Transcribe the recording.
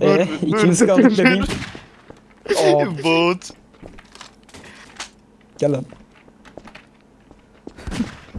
Ee, ikimiz kaldık bebeğim. Oo, Boat. gel lan.